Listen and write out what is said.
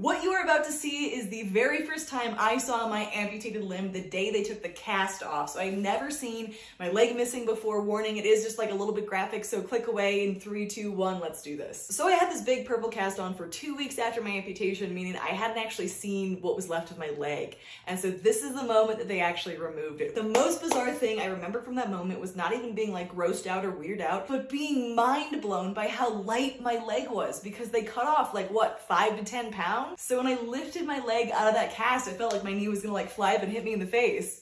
What you are about to see is the very first time I saw my amputated limb the day they took the cast off. So I've never seen my leg missing before. Warning, it is just like a little bit graphic, so click away in three, two, one, let's do this. So I had this big purple cast on for two weeks after my amputation, meaning I hadn't actually seen what was left of my leg. And so this is the moment that they actually removed it. The most bizarre thing I remember from that moment was not even being like grossed out or weirded out, but being mind blown by how light my leg was because they cut off like what, five to 10 pounds? So when I lifted my leg out of that cast, I felt like my knee was gonna like fly up and hit me in the face.